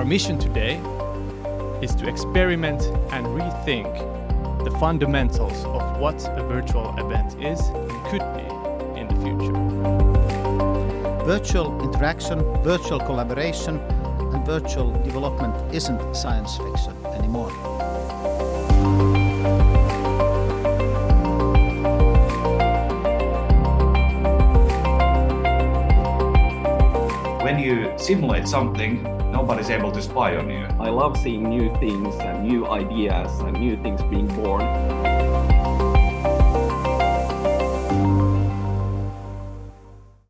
Our mission today is to experiment and rethink the fundamentals of what a virtual event is and could be in the future. Virtual interaction, virtual collaboration and virtual development isn't science fiction anymore. When you simulate something, nobody's able to spy on you. I love seeing new things and new ideas and new things being born.